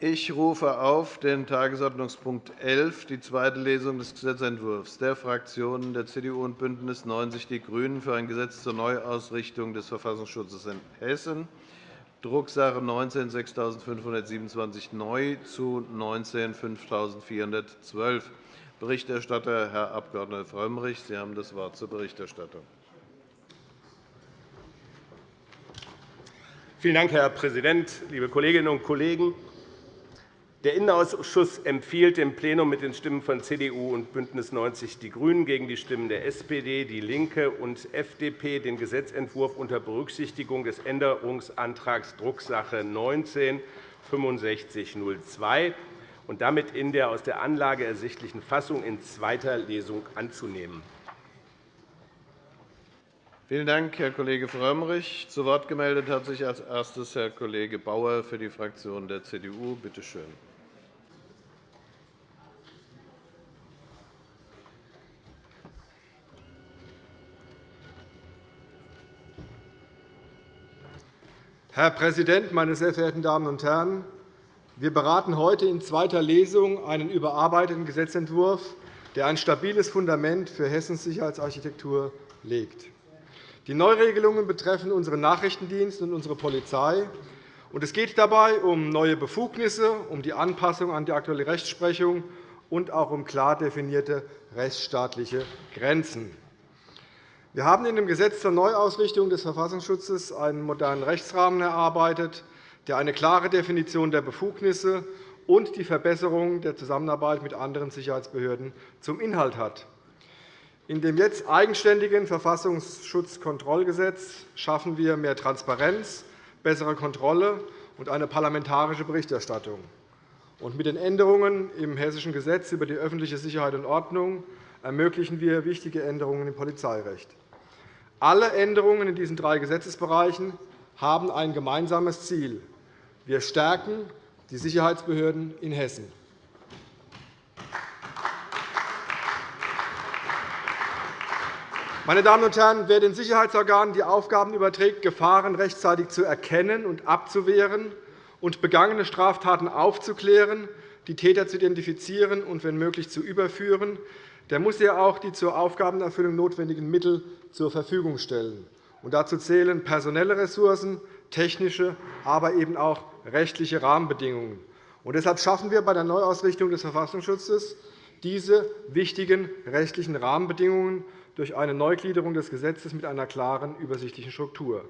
Ich rufe auf den Tagesordnungspunkt 11, die zweite Lesung des Gesetzentwurfs der Fraktionen der CDU und BÜNDNIS 90 die GRÜNEN für ein Gesetz zur Neuausrichtung des Verfassungsschutzes in Hessen, Drucksache 19 6527 neu zu 19 5412. Berichterstatter Herr Abg. Frömmrich. Sie haben das Wort zur Berichterstattung. Vielen Dank, Herr Präsident, liebe Kolleginnen und Kollegen! Der Innenausschuss empfiehlt dem Plenum mit den Stimmen von CDU und BÜNDNIS 90 die GRÜNEN gegen die Stimmen der SPD, DIE LINKE und FDP den Gesetzentwurf unter Berücksichtigung des Änderungsantrags Drucksache 19 6502 und damit in der aus der Anlage ersichtlichen Fassung in zweiter Lesung anzunehmen. Vielen Dank, Herr Kollege Frömmrich. Zu Wort gemeldet hat sich als erstes Herr Kollege Bauer für die Fraktion der CDU. Bitte schön. Herr Präsident, meine sehr verehrten Damen und Herren! Wir beraten heute in zweiter Lesung einen überarbeiteten Gesetzentwurf, der ein stabiles Fundament für Hessens Sicherheitsarchitektur legt. Die Neuregelungen betreffen unseren Nachrichtendienst und unsere Polizei. Es geht dabei um neue Befugnisse, um die Anpassung an die aktuelle Rechtsprechung und auch um klar definierte rechtsstaatliche Grenzen. Wir haben in dem Gesetz zur Neuausrichtung des Verfassungsschutzes einen modernen Rechtsrahmen erarbeitet, der eine klare Definition der Befugnisse und die Verbesserung der Zusammenarbeit mit anderen Sicherheitsbehörden zum Inhalt hat. In dem jetzt eigenständigen Verfassungsschutzkontrollgesetz schaffen wir mehr Transparenz, bessere Kontrolle und eine parlamentarische Berichterstattung. Mit den Änderungen im Hessischen Gesetz über die öffentliche Sicherheit und Ordnung ermöglichen wir wichtige Änderungen im Polizeirecht. Alle Änderungen in diesen drei Gesetzesbereichen haben ein gemeinsames Ziel. Wir stärken die Sicherheitsbehörden in Hessen. Meine Damen und Herren, wer den Sicherheitsorganen die Aufgaben überträgt, Gefahren rechtzeitig zu erkennen und abzuwehren und begangene Straftaten aufzuklären, die Täter zu identifizieren und, wenn möglich, zu überführen, der muss ja auch die zur Aufgabenerfüllung notwendigen Mittel zur Verfügung stellen. dazu zählen personelle Ressourcen, technische, aber eben auch rechtliche Rahmenbedingungen. deshalb schaffen wir bei der Neuausrichtung des Verfassungsschutzes diese wichtigen rechtlichen Rahmenbedingungen durch eine Neugliederung des Gesetzes mit einer klaren, übersichtlichen Struktur.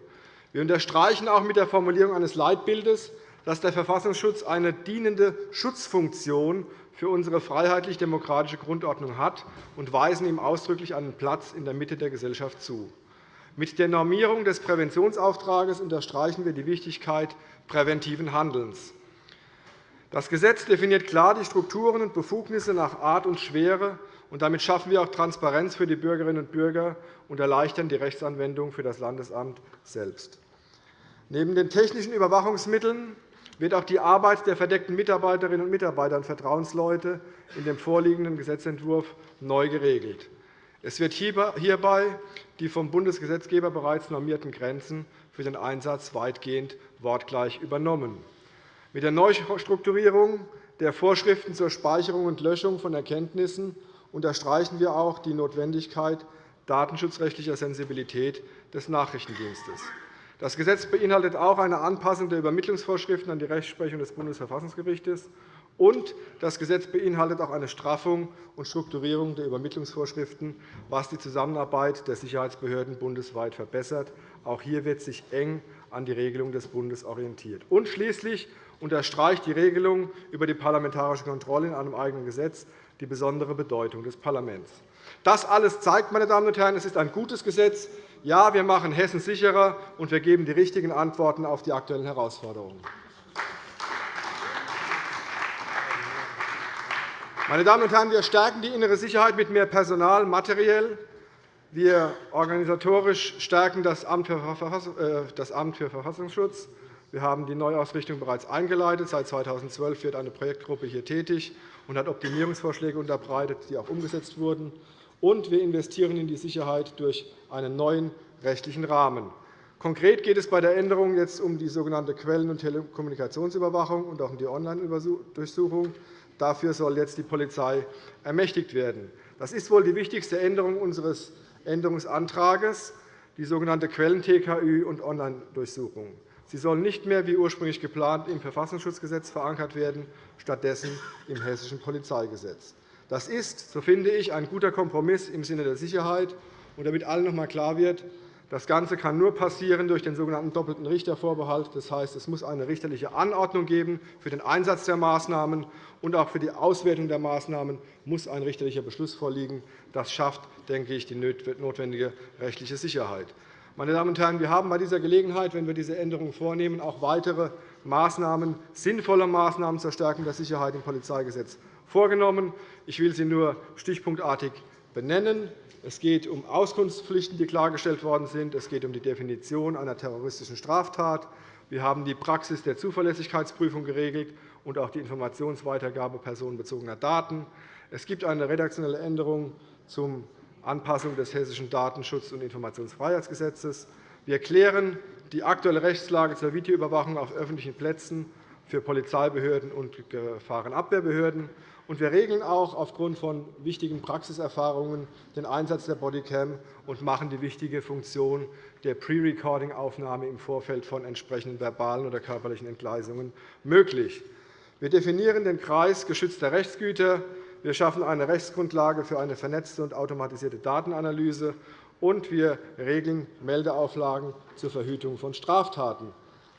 Wir unterstreichen auch mit der Formulierung eines Leitbildes, dass der Verfassungsschutz eine dienende Schutzfunktion für unsere freiheitlich-demokratische Grundordnung hat und weisen ihm ausdrücklich einen Platz in der Mitte der Gesellschaft zu. Mit der Normierung des Präventionsauftrags unterstreichen wir die Wichtigkeit präventiven Handelns. Das Gesetz definiert klar die Strukturen und Befugnisse nach Art und Schwere, und damit schaffen wir auch Transparenz für die Bürgerinnen und Bürger und erleichtern die Rechtsanwendung für das Landesamt selbst. Neben den technischen Überwachungsmitteln wird auch die Arbeit der verdeckten Mitarbeiterinnen und Mitarbeiter und Vertrauensleute in dem vorliegenden Gesetzentwurf neu geregelt. Es wird hierbei die vom Bundesgesetzgeber bereits normierten Grenzen für den Einsatz weitgehend wortgleich übernommen. Mit der Neustrukturierung der Vorschriften zur Speicherung und Löschung von Erkenntnissen unterstreichen wir auch die Notwendigkeit datenschutzrechtlicher Sensibilität des Nachrichtendienstes. Das Gesetz beinhaltet auch eine Anpassung der Übermittlungsvorschriften an die Rechtsprechung des Bundesverfassungsgerichts. Und das Gesetz beinhaltet auch eine Straffung und Strukturierung der Übermittlungsvorschriften, was die Zusammenarbeit der Sicherheitsbehörden bundesweit verbessert. Auch hier wird sich eng an die Regelung des Bundes orientiert. Und schließlich unterstreicht die Regelung über die parlamentarische Kontrolle in einem eigenen Gesetz die besondere Bedeutung des Parlaments. Das alles zeigt, meine Damen und Herren, es ist ein gutes Gesetz. Ja, wir machen Hessen sicherer, und wir geben die richtigen Antworten auf die aktuellen Herausforderungen. Meine Damen und Herren, wir stärken die innere Sicherheit mit mehr Personal materiell. Wir organisatorisch stärken das Amt für äh, Verfassungsschutz. Wir haben die Neuausrichtung bereits eingeleitet. Seit 2012 wird eine Projektgruppe hier tätig und hat Optimierungsvorschläge unterbreitet, die auch umgesetzt wurden. Und wir investieren in die Sicherheit durch einen neuen rechtlichen Rahmen. Konkret geht es bei der Änderung jetzt um die sogenannte Quellen- und Telekommunikationsüberwachung und auch um die Online-Durchsuchung. Dafür soll jetzt die Polizei ermächtigt werden. Das ist wohl die wichtigste Änderung unseres Änderungsantrags, die sogenannte Quellen-TKÜ und Online-Durchsuchung. Sie soll nicht mehr wie ursprünglich geplant im Verfassungsschutzgesetz verankert werden, stattdessen im Hessischen Polizeigesetz. Das ist, so finde ich, ein guter Kompromiss im Sinne der Sicherheit. Und damit allen noch einmal klar wird, das Ganze kann nur passieren durch den sogenannten doppelten Richtervorbehalt. Das heißt, es muss eine richterliche Anordnung geben für den Einsatz der Maßnahmen, und auch für die Auswertung der Maßnahmen muss ein richterlicher Beschluss vorliegen. Das schafft, denke ich, die notwendige rechtliche Sicherheit. Meine Damen und Herren, wir haben bei dieser Gelegenheit, wenn wir diese Änderungen vornehmen, auch weitere Maßnahmen, sinnvolle Maßnahmen zur Stärkung der Sicherheit im Polizeigesetz vorgenommen. Ich will sie nur stichpunktartig benennen. Es geht um Auskunftspflichten, die klargestellt worden sind. Es geht um die Definition einer terroristischen Straftat. Wir haben die Praxis der Zuverlässigkeitsprüfung geregelt und auch die Informationsweitergabe personenbezogener Daten. Es gibt eine redaktionelle Änderung zur Anpassung des Hessischen Datenschutz- und Informationsfreiheitsgesetzes. Wir klären die aktuelle Rechtslage zur Videoüberwachung auf öffentlichen Plätzen für Polizeibehörden und Gefahrenabwehrbehörden. Und wir regeln auch aufgrund von wichtigen Praxiserfahrungen den Einsatz der Bodycam und machen die wichtige Funktion der Pre-Recording-Aufnahme im Vorfeld von entsprechenden verbalen oder körperlichen Entgleisungen möglich. Wir definieren den Kreis geschützter Rechtsgüter. Wir schaffen eine Rechtsgrundlage für eine vernetzte und automatisierte Datenanalyse. Und wir regeln Meldeauflagen zur Verhütung von Straftaten.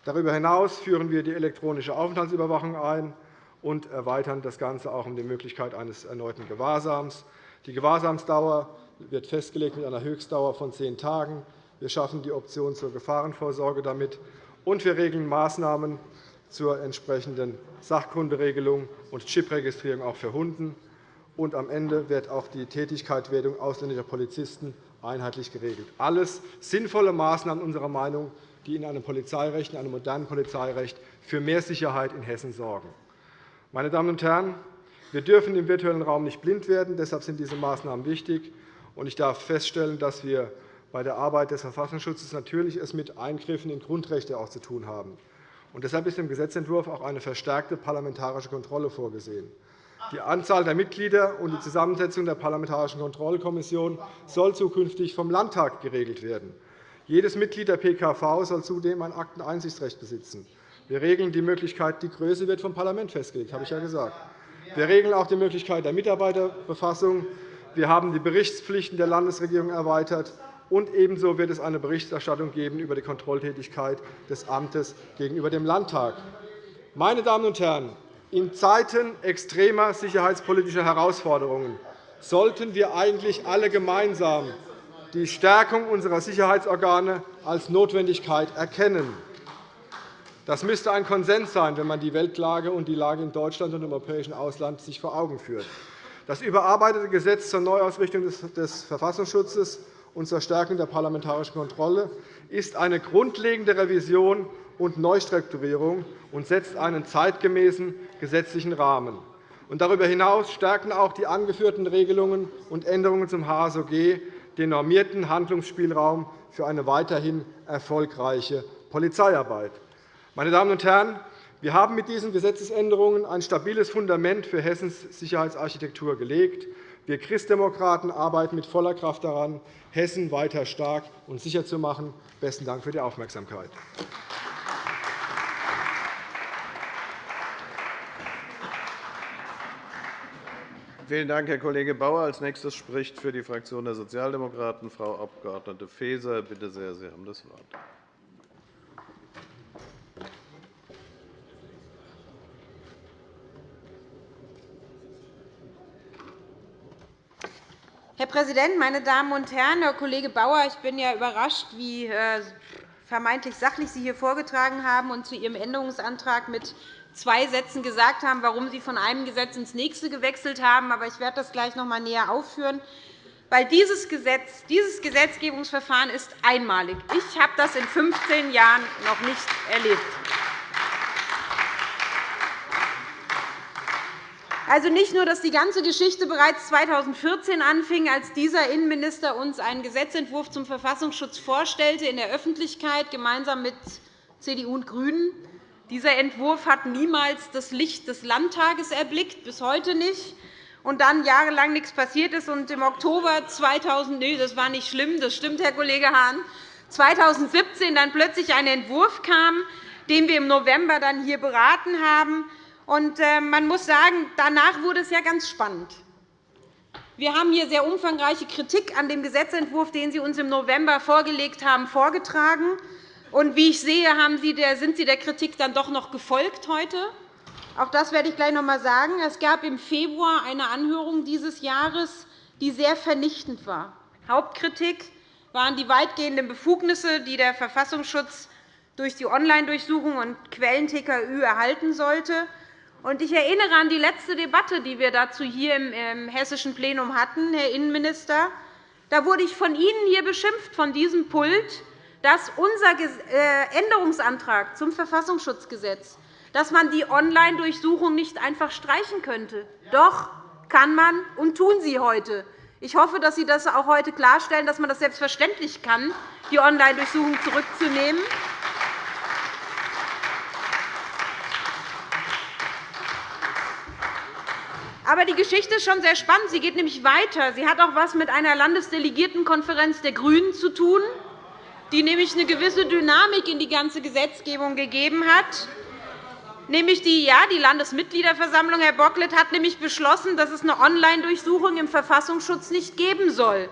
Darüber hinaus führen wir die elektronische Aufenthaltsüberwachung ein und erweitern das Ganze auch um die Möglichkeit eines erneuten Gewahrsams. Die Gewahrsamsdauer wird festgelegt mit einer Höchstdauer von zehn Tagen. Wir schaffen die Option zur Gefahrenvorsorge damit, und wir regeln Maßnahmen zur entsprechenden Sachkunderegelung und Chip-Registrierung auch für Hunden. Und am Ende wird auch die Tätigkeitswertung ausländischer Polizisten einheitlich geregelt. Alles sinnvolle Maßnahmen unserer Meinung, die in einem Polizeirecht, in einem modernen Polizeirecht für mehr Sicherheit in Hessen sorgen. Meine Damen und Herren, wir dürfen im virtuellen Raum nicht blind werden. Deshalb sind diese Maßnahmen wichtig. Ich darf feststellen, dass wir bei der Arbeit des Verfassungsschutzes natürlich es mit Eingriffen in Grundrechte auch zu tun haben. deshalb ist im Gesetzentwurf auch eine verstärkte parlamentarische Kontrolle vorgesehen. Die Anzahl der Mitglieder und die Zusammensetzung der Parlamentarischen Kontrollkommission soll zukünftig vom Landtag geregelt werden. Jedes Mitglied der PKV soll zudem ein Akteneinsichtsrecht besitzen. Wir regeln die Möglichkeit, die Größe wird vom Parlament festgelegt, habe ich ja gesagt. Wir regeln auch die Möglichkeit der Mitarbeiterbefassung. Wir haben die Berichtspflichten der Landesregierung erweitert. Und ebenso wird es eine Berichterstattung geben über die Kontrolltätigkeit des Amtes gegenüber dem Landtag. Meine Damen und Herren, in Zeiten extremer sicherheitspolitischer Herausforderungen sollten wir eigentlich alle gemeinsam die Stärkung unserer Sicherheitsorgane als Notwendigkeit erkennen. Das müsste ein Konsens sein, wenn man die Weltlage und die Lage in Deutschland und im europäischen Ausland sich vor Augen führt. Das überarbeitete Gesetz zur Neuausrichtung des Verfassungsschutzes und zur Stärkung der parlamentarischen Kontrolle ist eine grundlegende Revision und Neustrukturierung und setzt einen zeitgemäßen gesetzlichen Rahmen. Darüber hinaus stärken auch die angeführten Regelungen und Änderungen zum HSOG den normierten Handlungsspielraum für eine weiterhin erfolgreiche Polizeiarbeit. Meine Damen und Herren, wir haben mit diesen Gesetzesänderungen ein stabiles Fundament für Hessens Sicherheitsarchitektur gelegt. Wir Christdemokraten arbeiten mit voller Kraft daran, Hessen weiter stark und sicher zu machen. – Besten Dank für die Aufmerksamkeit. Vielen Dank, Herr Kollege Bauer. Als nächstes spricht für die Fraktion der Sozialdemokraten Frau Abg. Faeser. Bitte sehr, Sie haben das Wort. Herr Präsident, meine Damen und Herren! Herr Kollege Bauer, ich bin ja überrascht, wie äh, vermeintlich sachlich Sie hier vorgetragen haben und zu Ihrem Änderungsantrag mit zwei Sätzen gesagt haben, warum Sie von einem Gesetz ins nächste gewechselt haben. Aber ich werde das gleich noch einmal näher aufführen. Weil dieses, Gesetz, dieses Gesetzgebungsverfahren ist einmalig. Ich habe das in 15 Jahren noch nicht erlebt. Also nicht nur, dass die ganze Geschichte bereits 2014 anfing, als dieser Innenminister uns einen Gesetzentwurf zum Verfassungsschutz vorstellte in der Öffentlichkeit gemeinsam mit CDU und GRÜNEN. Dieser Entwurf hat niemals das Licht des Landtages erblickt, bis heute nicht. Und dann jahrelang nichts passiert ist. Und Im Oktober 2000, nee, das war nicht schlimm, das stimmt, Herr Kollege Hahn, 2017 dann plötzlich ein Entwurf kam, den wir im November dann hier beraten haben. Und äh, man muss sagen, danach wurde es ja ganz spannend. Wir haben hier sehr umfangreiche Kritik an dem Gesetzentwurf, den Sie uns im November vorgelegt haben, vorgetragen. Und wie ich sehe, sind Sie der Kritik dann doch noch gefolgt heute. Auch das werde ich gleich noch einmal sagen. Es gab im Februar eine Anhörung dieses Jahres, die sehr vernichtend war. Hauptkritik waren die weitgehenden Befugnisse, die der Verfassungsschutz durch die Online-Durchsuchung und Quellen-TKÜ erhalten sollte. Ich erinnere an die letzte Debatte, die wir dazu hier im hessischen Plenum hatten, Herr Innenminister. Da wurde ich von Ihnen hier beschimpft, von diesem Pult, dass unser äh, Änderungsantrag zum Verfassungsschutzgesetz, dass man die Online-Durchsuchung nicht einfach streichen könnte. Doch kann man und tun Sie heute. Ich hoffe, dass Sie das auch heute klarstellen, dass man das selbstverständlich kann, die Online-Durchsuchung zurückzunehmen. Aber die Geschichte ist schon sehr spannend. Sie geht nämlich weiter. Sie hat auch etwas mit einer Landesdelegiertenkonferenz der GRÜNEN zu tun, die nämlich eine gewisse Dynamik in die ganze Gesetzgebung gegeben hat. Nämlich die, ja, die Landesmitgliederversammlung, Herr Bocklet, hat nämlich beschlossen, dass es eine Online-Durchsuchung im Verfassungsschutz nicht geben soll.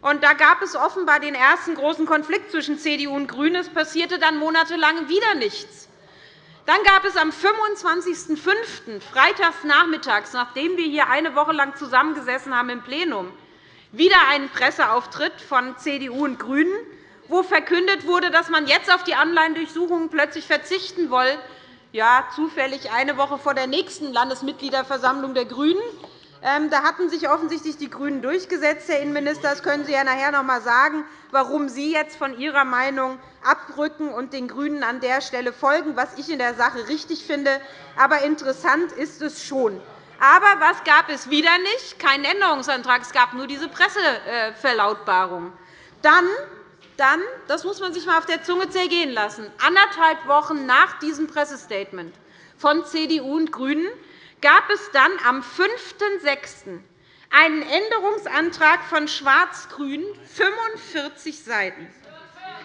Und da gab es offenbar den ersten großen Konflikt zwischen CDU und GRÜNEN. Es passierte dann monatelang wieder nichts. Dann gab es am 25.05., freitags nachmittags, nachdem wir hier eine Woche lang zusammengesessen haben im Plenum, wieder einen Presseauftritt von CDU und GRÜNEN, wo verkündet wurde, dass man jetzt auf die Online-Durchsuchungen plötzlich verzichten wolle, ja, zufällig eine Woche vor der nächsten Landesmitgliederversammlung der GRÜNEN. Ähm, da hatten sich offensichtlich die GRÜNEN durchgesetzt, Herr Innenminister. Das können Sie ja nachher noch einmal sagen, warum Sie jetzt von Ihrer Meinung abrücken und den GRÜNEN an der Stelle folgen, was ich in der Sache richtig finde. Aber interessant ist es schon. Aber was gab es wieder nicht? Keinen Änderungsantrag. Es gab nur diese Presseverlautbarung. Dann dann, das muss man sich einmal auf der Zunge zergehen lassen, anderthalb Wochen nach diesem Pressestatement von CDU und GRÜNEN gab es dann am 5.6. einen Änderungsantrag von Schwarz-Grün, 45 Seiten,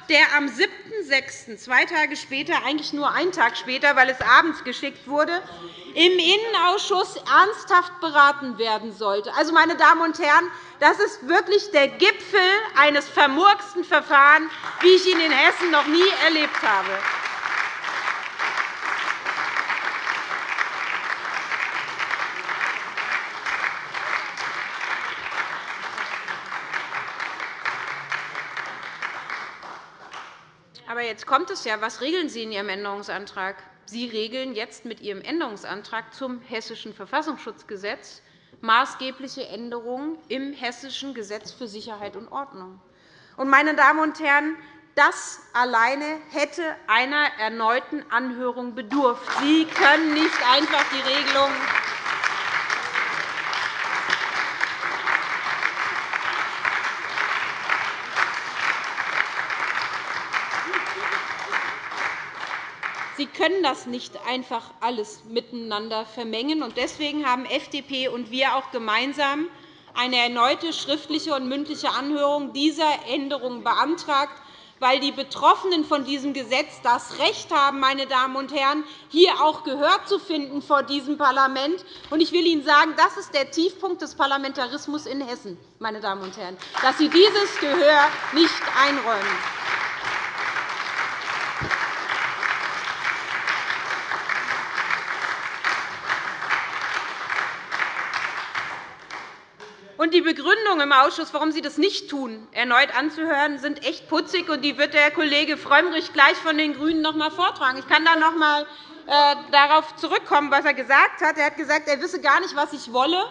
der am 7.6., zwei Tage später, eigentlich nur einen Tag später, weil es abends geschickt wurde, im Innenausschuss ernsthaft beraten werden sollte. Also, meine Damen und Herren, das ist wirklich der Gipfel eines vermurksten Verfahrens, wie ich ihn in Hessen noch nie erlebt habe. Aber jetzt kommt es ja. Was regeln Sie in Ihrem Änderungsantrag? Sie regeln jetzt mit Ihrem Änderungsantrag zum Hessischen Verfassungsschutzgesetz maßgebliche Änderungen im Hessischen Gesetz für Sicherheit und Ordnung. Meine Damen und Herren, das alleine hätte einer erneuten Anhörung bedurft. Sie können nicht einfach die Regelung Sie können das nicht einfach alles miteinander vermengen. Deswegen haben FDP und wir auch gemeinsam eine erneute schriftliche und mündliche Anhörung dieser Änderungen beantragt, weil die Betroffenen von diesem Gesetz das Recht haben, meine Damen und Herren, hier auch Gehör zu finden vor diesem Parlament. Ich will Ihnen sagen, das ist der Tiefpunkt des Parlamentarismus in Hessen, meine Damen und Herren, dass Sie dieses Gehör nicht einräumen. Und die Begründung im Ausschuss, warum Sie das nicht tun, erneut anzuhören, sind echt putzig. und Die wird der Kollege Frömmrich gleich von den GRÜNEN noch einmal vortragen. Ich kann da noch einmal äh, darauf zurückkommen, was er gesagt hat. Er hat gesagt, er wisse gar nicht, was ich wolle.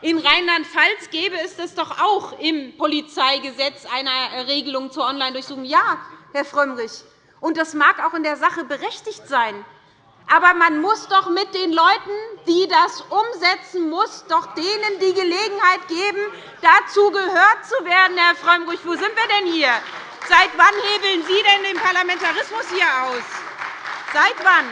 In Rheinland-Pfalz gäbe es das doch auch im Polizeigesetz eine Regelung zur Online-Durchsuchung. Ja, Herr Frömmrich, und das mag auch in der Sache berechtigt sein. Aber man muss doch mit den Leuten die das umsetzen muss, doch denen die Gelegenheit geben, dazu gehört zu werden. Herr Frömmrich, wo sind wir denn hier? Seit wann hebeln Sie denn den Parlamentarismus hier aus? Seit wann?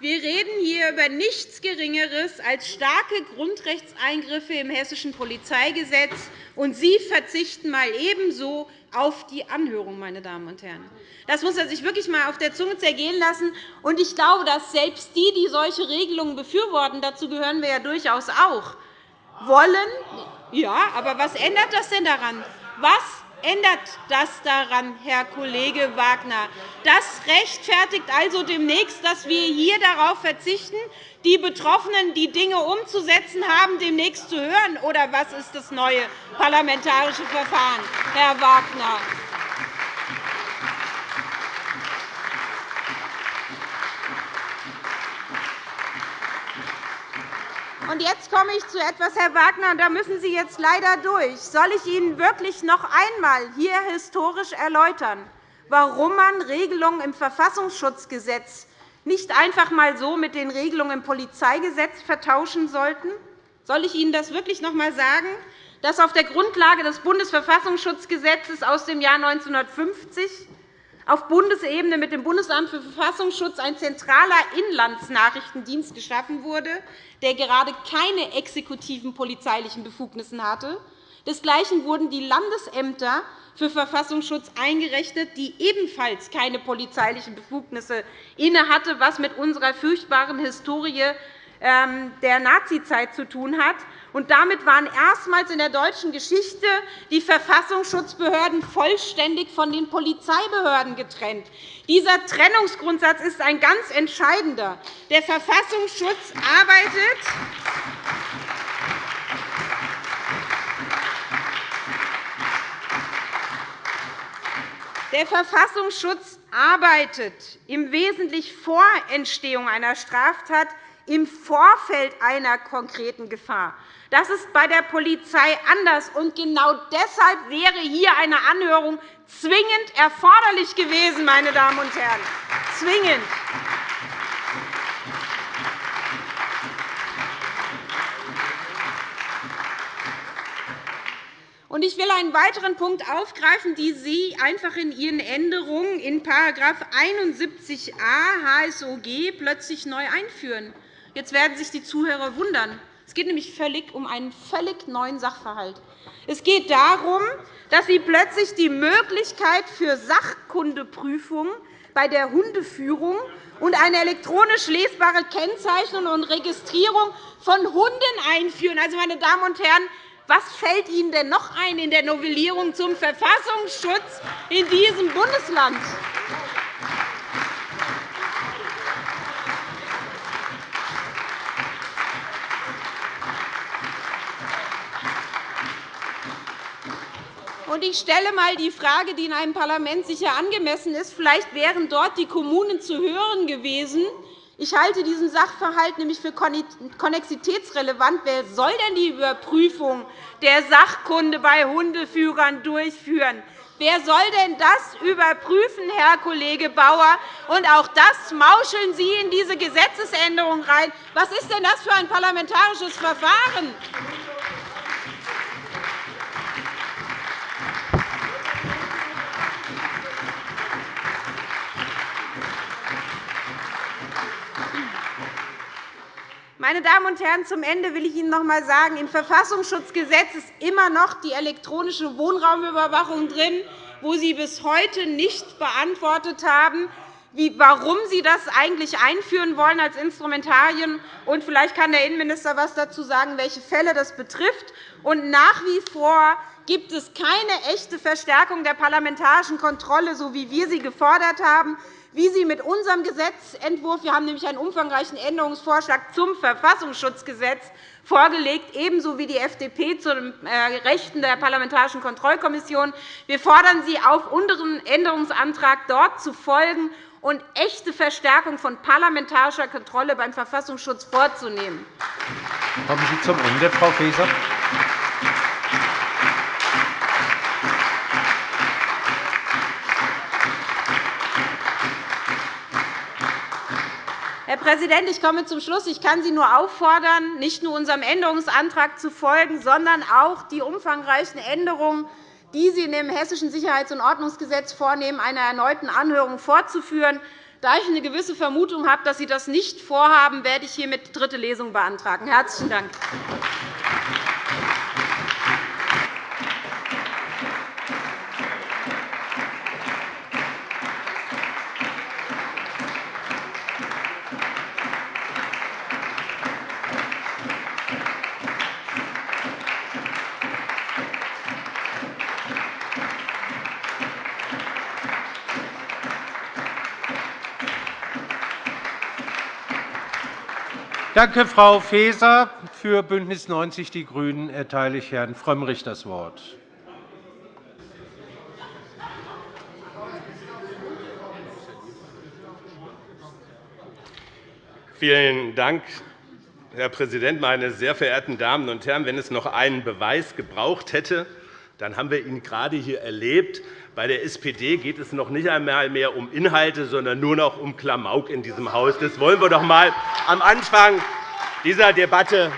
Wir reden hier über nichts Geringeres als starke Grundrechtseingriffe im Hessischen Polizeigesetz, und Sie verzichten mal ebenso auf die Anhörung, meine Damen und Herren. Das muss man sich wirklich einmal auf der Zunge zergehen lassen. Und ich glaube, dass selbst die, die solche Regelungen befürworten, dazu gehören wir ja durchaus auch, wollen. Ja, aber was ändert das denn daran? Was ändert das daran, Herr Kollege Wagner? Das rechtfertigt also demnächst, dass wir hier darauf verzichten, die Betroffenen, die Dinge umzusetzen haben, demnächst zu hören? Oder was ist das neue parlamentarische Verfahren, Herr Wagner? Und jetzt komme ich zu etwas, Herr Wagner, und da müssen Sie jetzt leider durch. Soll ich Ihnen wirklich noch einmal hier historisch erläutern, warum man Regelungen im Verfassungsschutzgesetz nicht einfach einmal so mit den Regelungen im Polizeigesetz vertauschen sollte? Soll ich Ihnen das wirklich noch einmal sagen, dass auf der Grundlage des Bundesverfassungsschutzgesetzes aus dem Jahr 1950 auf Bundesebene mit dem Bundesamt für Verfassungsschutz ein zentraler Inlandsnachrichtendienst geschaffen wurde, der gerade keine exekutiven polizeilichen Befugnisse hatte. Desgleichen wurden die Landesämter für Verfassungsschutz eingerechnet, die ebenfalls keine polizeilichen Befugnisse innehatte, was mit unserer furchtbaren Historie ähm, der Nazizeit zu tun hat. Damit waren erstmals in der deutschen Geschichte die Verfassungsschutzbehörden vollständig von den Polizeibehörden getrennt. Dieser Trennungsgrundsatz ist ein ganz entscheidender. Der Verfassungsschutz arbeitet Der Verfassungsschutz arbeitet im Wesentlichen vor Entstehung einer Straftat im Vorfeld einer konkreten Gefahr. Das ist bei der Polizei anders. Und genau deshalb wäre hier eine Anhörung zwingend erforderlich gewesen, meine Damen und Herren. Zwingend. Ich will einen weiteren Punkt aufgreifen, den Sie einfach in Ihren Änderungen in § 71a HSOG plötzlich neu einführen. Jetzt werden sich die Zuhörer wundern. Es geht nämlich völlig um einen völlig neuen Sachverhalt. Es geht darum, dass Sie plötzlich die Möglichkeit für Sachkundeprüfungen bei der Hundeführung und eine elektronisch lesbare Kennzeichnung und Registrierung von Hunden einführen. Also, meine Damen und Herren, was fällt Ihnen denn noch ein in der Novellierung zum Verfassungsschutz in diesem Bundesland? Ich stelle einmal die Frage, die in einem Parlament sicher angemessen ist. Vielleicht wären dort die Kommunen zu hören gewesen. Ich halte diesen Sachverhalt nämlich für konnexitätsrelevant. Wer soll denn die Überprüfung der Sachkunde bei Hundeführern durchführen? Wer soll denn das überprüfen, Herr Kollege Bauer? Und auch das mauscheln Sie in diese Gesetzesänderung rein. Was ist denn das für ein parlamentarisches Verfahren? Meine Damen und Herren, zum Ende will ich Ihnen noch einmal sagen, im Verfassungsschutzgesetz ist immer noch die elektronische Wohnraumüberwachung drin, wo Sie bis heute nicht beantwortet haben, warum Sie das eigentlich einführen wollen als Instrumentarien. Und vielleicht kann der Innenminister etwas dazu sagen, welche Fälle das betrifft. Und nach wie vor gibt es keine echte Verstärkung der parlamentarischen Kontrolle, so wie wir sie gefordert haben wie Sie mit unserem Gesetzentwurf – wir haben nämlich einen umfangreichen Änderungsvorschlag zum Verfassungsschutzgesetz vorgelegt, ebenso wie die FDP zu den äh, Rechten der Parlamentarischen Kontrollkommission. Wir fordern Sie auf, unseren Änderungsantrag dort zu folgen und echte Verstärkung von parlamentarischer Kontrolle beim Verfassungsschutz vorzunehmen. Kommen Sie zum Ende, Frau Faeser. Herr Präsident, ich komme zum Schluss. Ich kann Sie nur auffordern, nicht nur unserem Änderungsantrag zu folgen, sondern auch die umfangreichen Änderungen, die Sie in dem Hessischen Sicherheits- und Ordnungsgesetz vornehmen, einer erneuten Anhörung fortzuführen. Da ich eine gewisse Vermutung habe, dass Sie das nicht vorhaben, werde ich hiermit dritte Lesung beantragen. – Herzlichen Dank. Danke, Frau Faeser. Für BÜNDNIS 90 die GRÜNEN erteile ich Herrn Frömmrich das Wort. Vielen Dank, Herr Präsident, meine sehr verehrten Damen und Herren! Wenn es noch einen Beweis gebraucht hätte, dann haben wir ihn gerade hier erlebt. Bei der SPD geht es noch nicht einmal mehr um Inhalte, sondern nur noch um Klamauk in diesem Haus. Das wollen wir doch einmal am Anfang dieser Debatte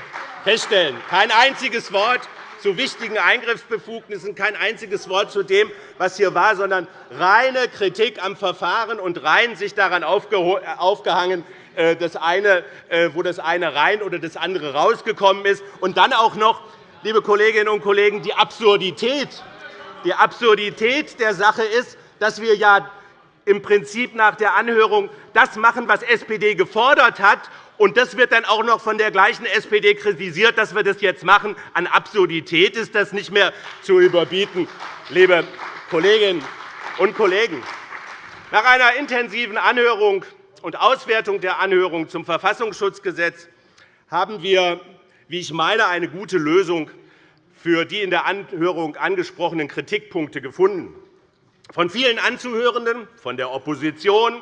feststellen. Kein einziges Wort zu wichtigen Eingriffsbefugnissen, kein einziges Wort zu dem, was hier war, sondern reine Kritik am Verfahren und rein sich daran aufgehangen, äh, das eine, äh, wo das eine rein oder das andere rausgekommen ist. Und dann auch noch, liebe Kolleginnen und Kollegen, die Absurdität die Absurdität der Sache ist, dass wir ja im Prinzip nach der Anhörung das machen, was SPD gefordert hat. Und das wird dann auch noch von der gleichen SPD kritisiert, dass wir das jetzt machen. An Absurdität ist das nicht mehr zu überbieten, liebe Kolleginnen und Kollegen. Nach einer intensiven Anhörung und Auswertung der Anhörung zum Verfassungsschutzgesetz haben wir, wie ich meine, eine gute Lösung für die in der Anhörung angesprochenen Kritikpunkte gefunden. Von vielen Anzuhörenden, von der Opposition,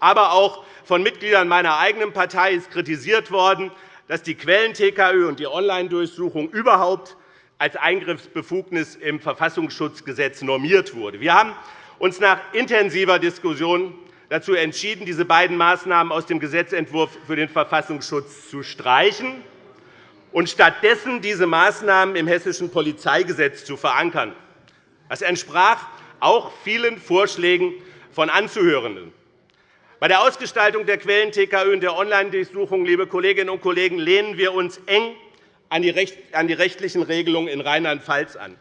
aber auch von Mitgliedern meiner eigenen Partei ist kritisiert worden, dass die Quellen-TKÖ und die Online-Durchsuchung überhaupt als Eingriffsbefugnis im Verfassungsschutzgesetz normiert wurde. Wir haben uns nach intensiver Diskussion dazu entschieden, diese beiden Maßnahmen aus dem Gesetzentwurf für den Verfassungsschutz zu streichen und stattdessen diese Maßnahmen im Hessischen Polizeigesetz zu verankern. Das entsprach auch vielen Vorschlägen von Anzuhörenden. Bei der Ausgestaltung der Quellen-TKÖ und der Online-Durchsuchung liebe Kolleginnen und Kollegen, lehnen wir uns eng an die rechtlichen Regelungen in Rheinland-Pfalz an.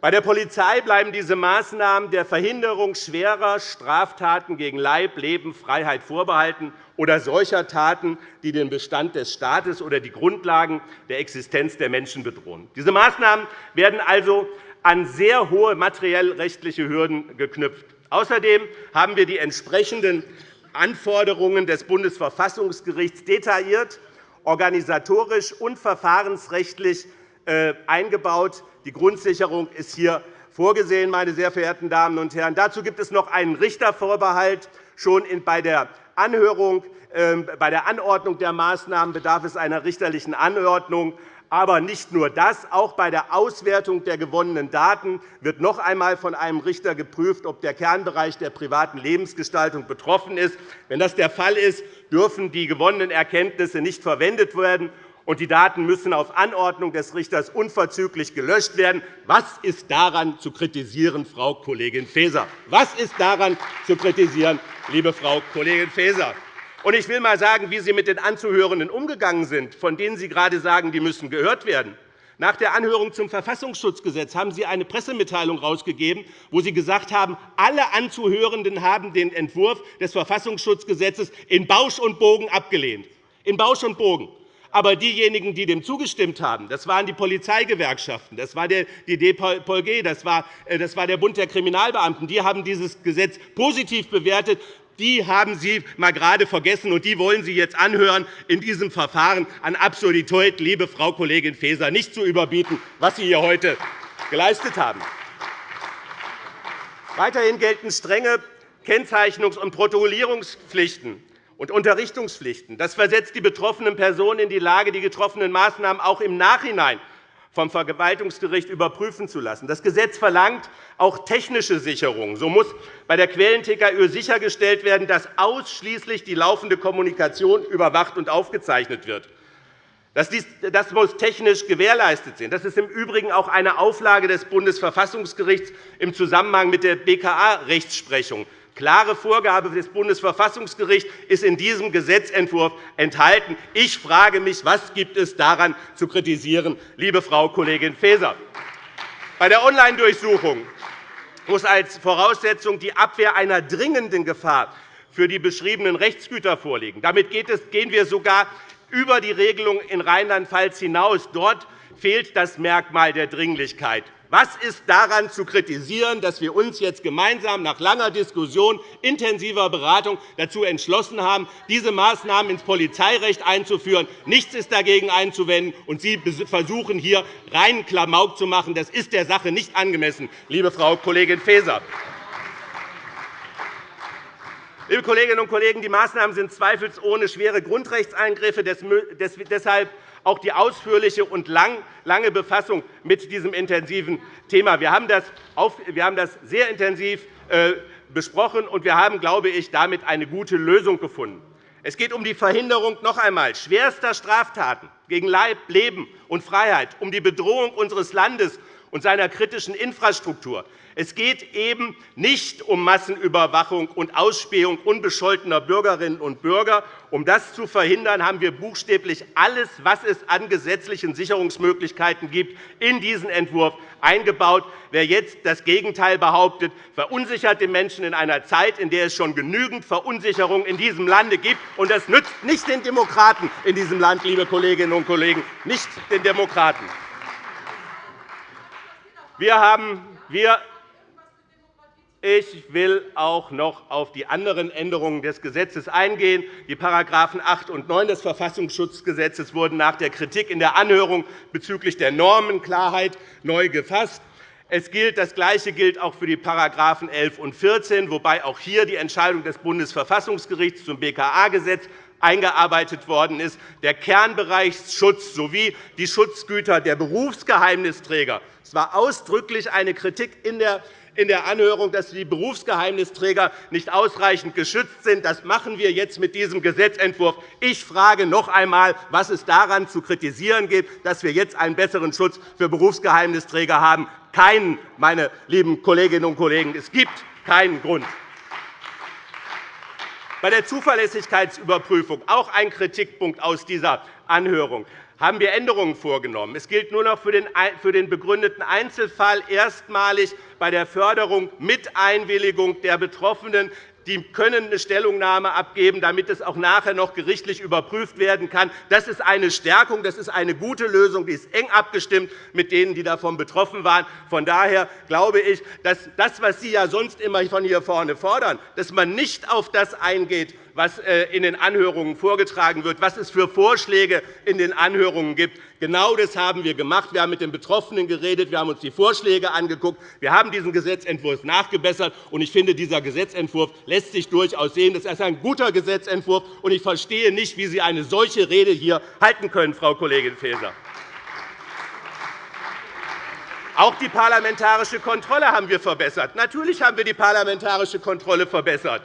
Bei der Polizei bleiben diese Maßnahmen der Verhinderung schwerer Straftaten gegen Leib, Leben, Freiheit vorbehalten oder solcher Taten, die den Bestand des Staates oder die Grundlagen der Existenz der Menschen bedrohen. Diese Maßnahmen werden also an sehr hohe materiell-rechtliche Hürden geknüpft. Außerdem haben wir die entsprechenden Anforderungen des Bundesverfassungsgerichts detailliert, organisatorisch und verfahrensrechtlich äh, eingebaut. Die Grundsicherung ist hier vorgesehen, meine sehr verehrten Damen und Herren. Dazu gibt es noch einen Richtervorbehalt. Schon bei der Anhörung, ähm, bei der Anordnung der Maßnahmen bedarf es einer richterlichen Anordnung. Aber nicht nur das. Auch bei der Auswertung der gewonnenen Daten wird noch einmal von einem Richter geprüft, ob der Kernbereich der privaten Lebensgestaltung betroffen ist. Wenn das der Fall ist, dürfen die gewonnenen Erkenntnisse nicht verwendet werden und die Daten müssen auf Anordnung des Richters unverzüglich gelöscht werden. Was ist daran zu kritisieren, Frau Kollegin Faeser? Was ist daran zu kritisieren, liebe Frau Kollegin Faeser? Ich will einmal sagen, wie Sie mit den Anzuhörenden umgegangen sind, von denen Sie gerade sagen, die müssen gehört werden. Nach der Anhörung zum Verfassungsschutzgesetz haben Sie eine Pressemitteilung herausgegeben, wo Sie gesagt haben, alle Anzuhörenden haben den Entwurf des Verfassungsschutzgesetzes in Bausch und Bogen abgelehnt. In Bausch und Bogen. Aber diejenigen, die dem zugestimmt haben, das waren die Polizeigewerkschaften, das war die DPOLG, das war der Bund der Kriminalbeamten. Die haben dieses Gesetz positiv bewertet. Die haben Sie mal gerade vergessen, und die wollen Sie jetzt anhören, in diesem Verfahren an Absurdität, liebe Frau Kollegin Faeser, nicht zu überbieten, was Sie hier heute geleistet haben. Weiterhin gelten strenge Kennzeichnungs- und Protokollierungspflichten und Unterrichtungspflichten. Das versetzt die betroffenen Personen in die Lage, die getroffenen Maßnahmen auch im Nachhinein vom Verwaltungsgericht überprüfen zu lassen. Das Gesetz verlangt auch technische Sicherung. So muss bei der Quellen-TKÜ sichergestellt werden, dass ausschließlich die laufende Kommunikation überwacht und aufgezeichnet wird. Das muss technisch gewährleistet sein. Das ist im Übrigen auch eine Auflage des Bundesverfassungsgerichts im Zusammenhang mit der BKA-Rechtsprechung. Klare Vorgabe des Bundesverfassungsgerichts ist in diesem Gesetzentwurf enthalten. Ich frage mich, was gibt es daran zu kritisieren, liebe Frau Kollegin Faeser? Bei der Online-Durchsuchung muss als Voraussetzung die Abwehr einer dringenden Gefahr für die beschriebenen Rechtsgüter vorliegen. Damit gehen wir sogar über die Regelung in Rheinland-Pfalz hinaus. Dort fehlt das Merkmal der Dringlichkeit. Was ist daran zu kritisieren, dass wir uns jetzt gemeinsam nach langer Diskussion, intensiver Beratung dazu entschlossen haben, diese Maßnahmen ins Polizeirecht einzuführen? Nichts ist dagegen einzuwenden, und Sie versuchen hier reinen Klamauk zu machen. Das ist der Sache nicht angemessen, liebe Frau Kollegin Faeser. Liebe Kolleginnen und Kollegen, die Maßnahmen sind zweifelsohne schwere Grundrechtseingriffe. Deshalb auch die ausführliche und lange Befassung mit diesem intensiven Thema. Wir haben das sehr intensiv äh, besprochen, und wir haben, glaube ich, damit eine gute Lösung gefunden. Es geht um die Verhinderung noch einmal schwerster Straftaten gegen Leib, Leben und Freiheit, um die Bedrohung unseres Landes und seiner kritischen Infrastruktur. Es geht eben nicht um Massenüberwachung und Ausspähung unbescholtener Bürgerinnen und Bürger. Um das zu verhindern, haben wir buchstäblich alles, was es an gesetzlichen Sicherungsmöglichkeiten gibt, in diesen Entwurf eingebaut. Wer jetzt das Gegenteil behauptet, verunsichert den Menschen in einer Zeit, in der es schon genügend Verunsicherung in diesem Lande gibt. Und das nützt nicht den Demokraten in diesem Land, liebe Kolleginnen und Kollegen, nicht den Demokraten. Wir haben, wir ich will auch noch auf die anderen Änderungen des Gesetzes eingehen. Die § 8 und 9 des Verfassungsschutzgesetzes wurden nach der Kritik in der Anhörung bezüglich der Normenklarheit neu gefasst. Es gilt, das Gleiche gilt auch für die § 11 und 14, wobei auch hier die Entscheidung des Bundesverfassungsgerichts zum BKA-Gesetz eingearbeitet worden ist. Der Kernbereichsschutz sowie die Schutzgüter der Berufsgeheimnisträger. Es war ausdrücklich eine Kritik in der in der Anhörung, dass die Berufsgeheimnisträger nicht ausreichend geschützt sind. Das machen wir jetzt mit diesem Gesetzentwurf. Ich frage noch einmal, was es daran zu kritisieren gibt, dass wir jetzt einen besseren Schutz für Berufsgeheimnisträger haben. Keinen, meine lieben Kolleginnen und Kollegen. Es gibt keinen Grund. Bei der Zuverlässigkeitsüberprüfung, auch ein Kritikpunkt aus dieser Anhörung, haben wir Änderungen vorgenommen. Es gilt nur noch für den begründeten Einzelfall erstmalig bei der Förderung mit Einwilligung der Betroffenen die können eine Stellungnahme abgeben, damit es auch nachher noch gerichtlich überprüft werden kann. Das ist eine Stärkung, das ist eine gute Lösung, die ist eng abgestimmt mit denen, die davon betroffen waren. Von daher glaube ich, dass das, was Sie ja sonst immer von hier vorne fordern, dass man nicht auf das eingeht, was äh, in den Anhörungen vorgetragen wird, was es für Vorschläge in den Anhörungen gibt. Genau das haben wir gemacht. Wir haben mit den Betroffenen geredet, wir haben uns die Vorschläge angeguckt, wir haben diesen Gesetzentwurf nachgebessert. Ich finde, dieser Gesetzentwurf lässt sich durchaus sehen. Das ist ein guter Gesetzentwurf, und ich verstehe nicht, wie Sie eine solche Rede hier halten können, Frau Kollegin Faeser. Auch die parlamentarische Kontrolle haben wir verbessert. Natürlich haben wir die parlamentarische Kontrolle verbessert.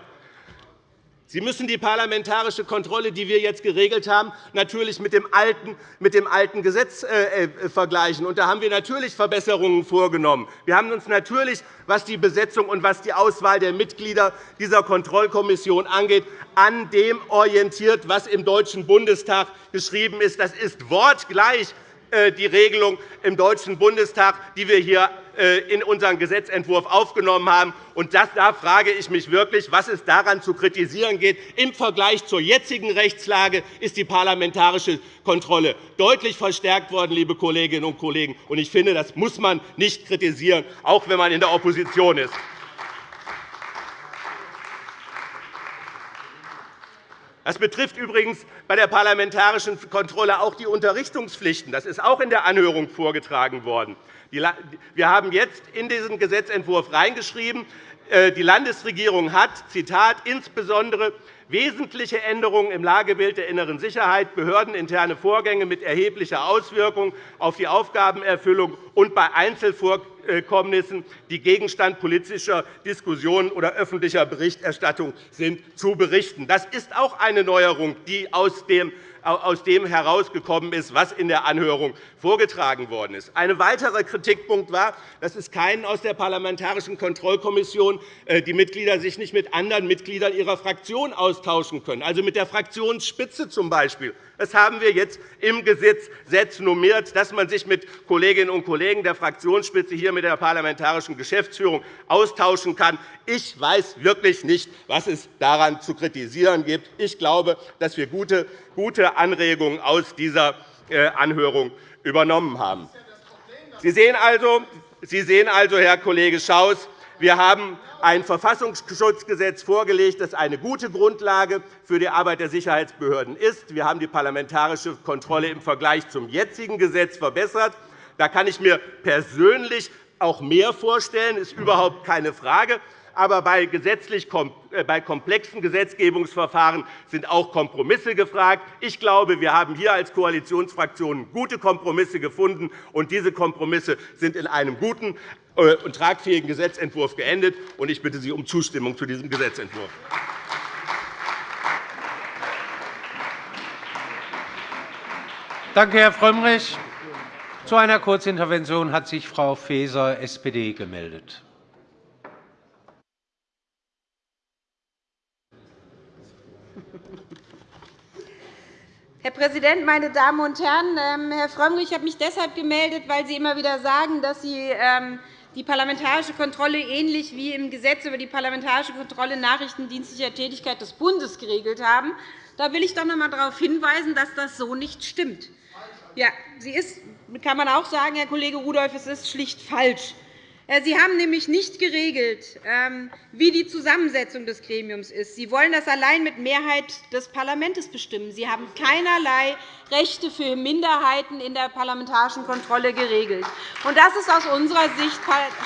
Sie müssen die parlamentarische Kontrolle, die wir jetzt geregelt haben, natürlich mit dem alten, mit dem alten Gesetz äh, äh, vergleichen. Und da haben wir natürlich Verbesserungen vorgenommen. Wir haben uns natürlich, was die Besetzung und was die Auswahl der Mitglieder dieser Kontrollkommission angeht, an dem orientiert, was im Deutschen Bundestag geschrieben ist. Das ist wortgleich äh, die Regelung im Deutschen Bundestag, die wir hier in unseren Gesetzentwurf aufgenommen haben. Und da frage ich mich wirklich, was es daran zu kritisieren geht. Im Vergleich zur jetzigen Rechtslage ist die parlamentarische Kontrolle deutlich verstärkt worden, liebe Kolleginnen und Kollegen. Ich finde, das muss man nicht kritisieren, auch wenn man in der Opposition ist. Das betrifft übrigens bei der parlamentarischen Kontrolle auch die Unterrichtungspflichten. Das ist auch in der Anhörung vorgetragen worden. Wir haben jetzt in diesen Gesetzentwurf reingeschrieben, äh, die Landesregierung hat, Zitat, insbesondere wesentliche Änderungen im Lagebild der inneren Sicherheit, behördeninterne Vorgänge mit erheblicher Auswirkung auf die Aufgabenerfüllung und bei Einzelvorkommnissen, die Gegenstand politischer Diskussionen oder öffentlicher Berichterstattung sind, zu berichten. Das ist auch eine Neuerung, die aus dem aus dem herausgekommen ist, was in der Anhörung vorgetragen worden ist. Ein weiterer Kritikpunkt war, dass es keinen aus der Parlamentarischen Kontrollkommission äh, die Mitglieder sich nicht mit anderen Mitgliedern ihrer Fraktion austauschen können, also mit der Fraktionsspitze z. B. Das haben wir jetzt im Gesetz normiert, dass man sich mit Kolleginnen und Kollegen der Fraktionsspitze hier mit der parlamentarischen Geschäftsführung austauschen kann. Ich weiß wirklich nicht, was es daran zu kritisieren gibt. Ich glaube, dass wir gute Anregungen aus dieser äh, Anhörung übernommen haben. Sie sehen also, Sie sehen also Herr Kollege Schaus, wir haben ein Verfassungsschutzgesetz vorgelegt, das eine gute Grundlage für die Arbeit der Sicherheitsbehörden ist. Wir haben die parlamentarische Kontrolle im Vergleich zum jetzigen Gesetz verbessert. Da kann ich mir persönlich auch mehr vorstellen, das ist überhaupt keine Frage. Aber bei, äh, bei komplexen Gesetzgebungsverfahren sind auch Kompromisse gefragt. Ich glaube, wir haben hier als Koalitionsfraktionen gute Kompromisse gefunden. und Diese Kompromisse sind in einem guten äh, und tragfähigen Gesetzentwurf geendet. Ich bitte Sie um Zustimmung zu diesem Gesetzentwurf. Danke, Herr Frömmrich. Zu einer Kurzintervention hat sich Frau Faeser, SPD, gemeldet. Herr Präsident, meine Damen und Herren! Ähm, Herr Frömmrich, ich habe mich deshalb gemeldet, weil Sie immer wieder sagen, dass Sie ähm, die parlamentarische Kontrolle ähnlich wie im Gesetz über die parlamentarische Kontrolle nachrichtendienstlicher Tätigkeit des Bundes geregelt haben. Da will ich doch noch einmal darauf hinweisen, dass das so nicht stimmt. Ja, sie ist, kann man auch sagen, Herr Kollege Rudolph, es ist schlicht falsch. Äh, sie haben nämlich nicht geregelt, ähm, wie die Zusammensetzung des Gremiums ist. Sie wollen das allein mit Mehrheit des Parlaments bestimmen. Sie haben keinerlei Rechte für Minderheiten in der parlamentarischen Kontrolle geregelt. Das ist aus unserer Sicht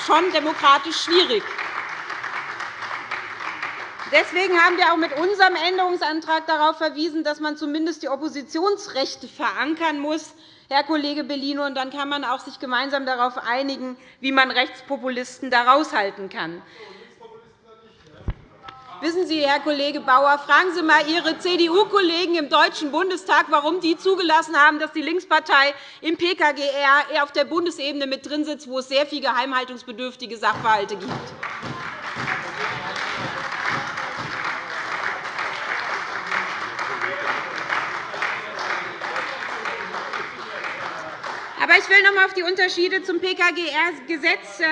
schon demokratisch schwierig. Deswegen haben wir auch mit unserem Änderungsantrag darauf verwiesen, dass man zumindest die Oppositionsrechte verankern muss. Herr Kollege Bellino, und dann kann man auch sich gemeinsam darauf einigen, wie man Rechtspopulisten da raushalten kann. Wissen Sie, Herr Kollege Bauer, fragen Sie einmal Ihre CDU-Kollegen im Deutschen Bundestag, warum die zugelassen haben, dass die Linkspartei im PKGR auf der Bundesebene mit drin sitzt, wo es sehr viele geheimhaltungsbedürftige Sachverhalte gibt. Aber ich will noch einmal auf die Unterschiede zum PKGR-Gesetz äh,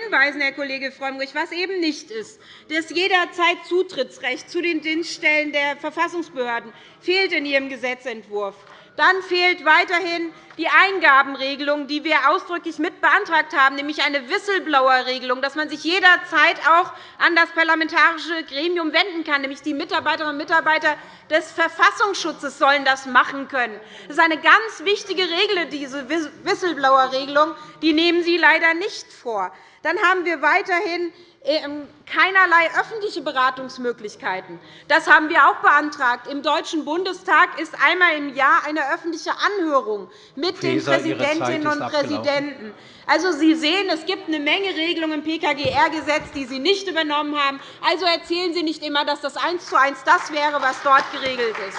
hinweisen, Herr Kollege Frömmrich, was eben nicht ist. Das jederzeit Zutrittsrecht zu den Dienststellen der Verfassungsbehörden fehlt in Ihrem Gesetzentwurf. Dann fehlt weiterhin die Eingabenregelung, die wir ausdrücklich mit beantragt haben, nämlich eine Whistleblower-Regelung, dass man sich jederzeit auch an das parlamentarische Gremium wenden kann. Nämlich die Mitarbeiterinnen und Mitarbeiter des Verfassungsschutzes sollen das machen können. Das ist eine ganz wichtige Regel, diese Whistleblower-Regelung. Die nehmen Sie leider nicht vor. Dann haben wir weiterhin keinerlei öffentliche Beratungsmöglichkeiten. Das haben wir auch beantragt. Im Deutschen Bundestag ist einmal im Jahr eine öffentliche Anhörung mit den Präsidentinnen und Präsidenten. Also, Sie sehen, es gibt eine Menge Regelungen im PKGR-Gesetz, die Sie nicht übernommen haben. Also erzählen Sie nicht immer, dass das eins zu eins das wäre, was dort geregelt ist.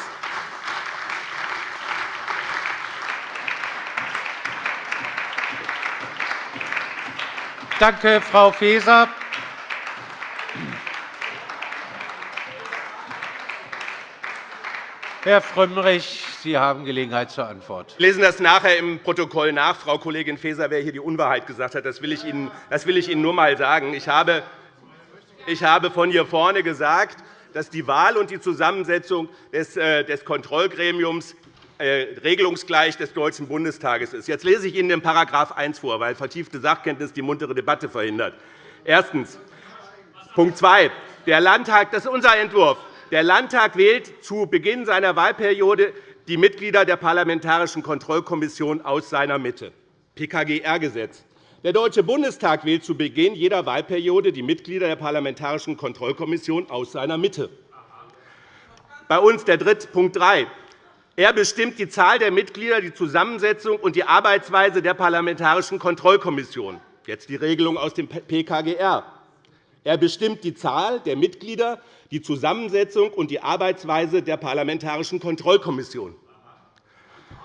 Danke, Frau Faeser. Herr Frömmrich, Sie haben Gelegenheit zur Antwort. Wir lesen das nachher im Protokoll nach, Frau Kollegin Faeser, wer hier die Unwahrheit gesagt hat. Das will ich Ihnen, das will ich Ihnen nur einmal sagen. Ich habe, ich habe von hier vorne gesagt, dass die Wahl und die Zusammensetzung des, äh, des Kontrollgremiums äh, regelungsgleich des Deutschen Bundestages ist. Jetzt lese ich Ihnen den § 1 vor, weil vertiefte Sachkenntnis die muntere Debatte verhindert. Erstens. Punkt 2. Der Landtag, das ist unser Entwurf. Der Landtag wählt zu Beginn seiner Wahlperiode die Mitglieder der Parlamentarischen Kontrollkommission aus seiner Mitte, PKGR-Gesetz. Der Deutsche Bundestag wählt zu Beginn jeder Wahlperiode die Mitglieder der Parlamentarischen Kontrollkommission aus seiner Mitte. bei uns der dritte Punkt 3. Er bestimmt die Zahl der Mitglieder, die Zusammensetzung und die Arbeitsweise der Parlamentarischen Kontrollkommission. Jetzt die Regelung aus dem PKGR. Er bestimmt die Zahl der Mitglieder, die Zusammensetzung und die Arbeitsweise der Parlamentarischen Kontrollkommission.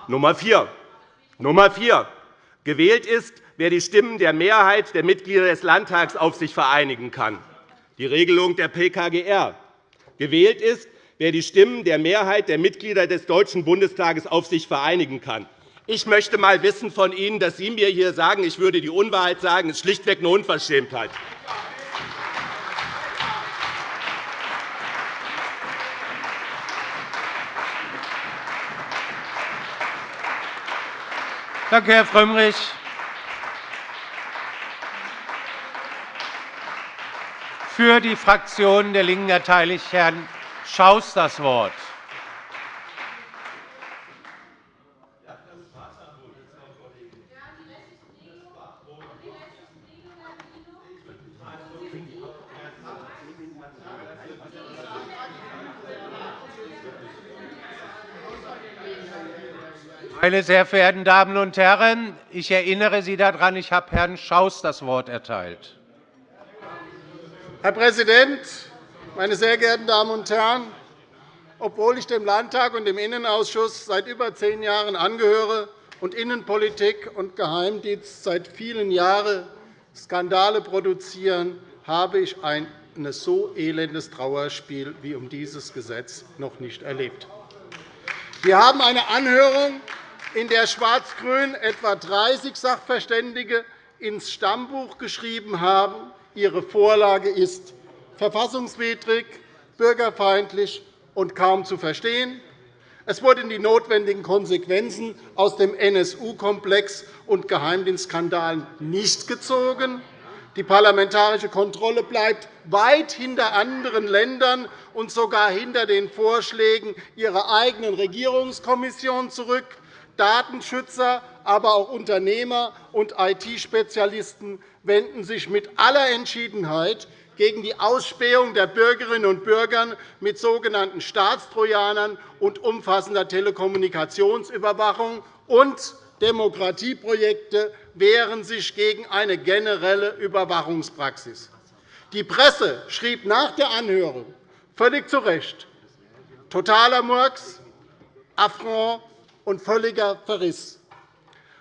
Nummer 4. Nummer 4. Gewählt ist, wer die Stimmen der Mehrheit der Mitglieder des Landtags auf sich vereinigen kann. Die Regelung der PKGR. Gewählt ist, wer die Stimmen der Mehrheit der Mitglieder des Deutschen Bundestages auf sich vereinigen kann. Ich möchte einmal wissen von Ihnen, dass Sie mir hier sagen, ich würde die Unwahrheit sagen, ist schlichtweg eine Unverschämtheit. Danke, Herr Frömmrich. Für die Fraktion der LINKEN erteile ich Herrn Schaus das Wort. Meine sehr verehrten Damen und Herren, ich erinnere Sie daran, ich habe Herrn Schaus das Wort erteilt. Herr Präsident, meine sehr geehrten Damen und Herren! Obwohl ich dem Landtag und dem Innenausschuss seit über zehn Jahren angehöre und Innenpolitik und Geheimdienst seit vielen Jahren Skandale produzieren, habe ich ein so elendes Trauerspiel wie um dieses Gesetz noch nicht erlebt. Wir haben eine Anhörung in der Schwarz-Grün etwa 30 Sachverständige ins Stammbuch geschrieben haben, ihre Vorlage ist verfassungswidrig, bürgerfeindlich und kaum zu verstehen. Es wurden die notwendigen Konsequenzen aus dem NSU-Komplex und Geheimdienstskandalen nicht gezogen. Die parlamentarische Kontrolle bleibt weit hinter anderen Ländern und sogar hinter den Vorschlägen ihrer eigenen Regierungskommission zurück. Datenschützer, aber auch Unternehmer und IT-Spezialisten wenden sich mit aller Entschiedenheit gegen die Ausspähung der Bürgerinnen und Bürger mit sogenannten Staatstrojanern und umfassender Telekommunikationsüberwachung und Demokratieprojekte wehren sich gegen eine generelle Überwachungspraxis. Die Presse schrieb nach der Anhörung völlig zu Recht, totaler Murks, Affront und völliger Verriss.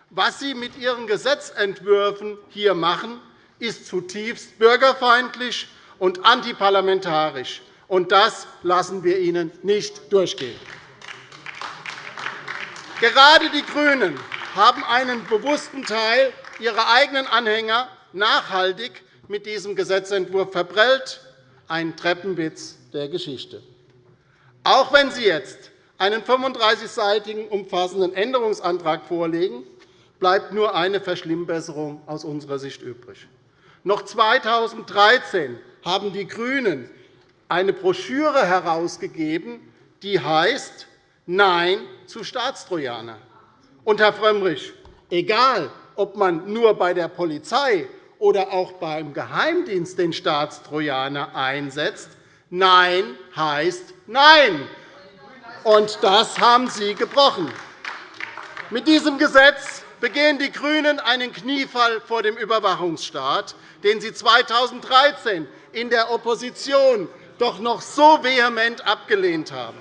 Was Sie mit Ihren Gesetzentwürfen hier machen, ist zutiefst bürgerfeindlich und antiparlamentarisch. Und das lassen wir Ihnen nicht durchgehen. Gerade die GRÜNEN haben einen bewussten Teil ihrer eigenen Anhänger nachhaltig mit diesem Gesetzentwurf verprellt, ein Treppenwitz der Geschichte. Auch wenn Sie jetzt einen 35-seitigen umfassenden Änderungsantrag vorlegen, bleibt nur eine Verschlimmbesserung aus unserer Sicht übrig. Noch 2013 haben die GRÜNEN eine Broschüre herausgegeben, die heißt Nein zu Staatstrojaner. Und, Herr Frömmrich, egal, ob man nur bei der Polizei oder auch beim Geheimdienst den Staatstrojaner einsetzt, Nein heißt Nein. Und das haben Sie gebrochen. Mit diesem Gesetz begehen die GRÜNEN einen Kniefall vor dem Überwachungsstaat, den Sie 2013 in der Opposition doch noch so vehement abgelehnt haben.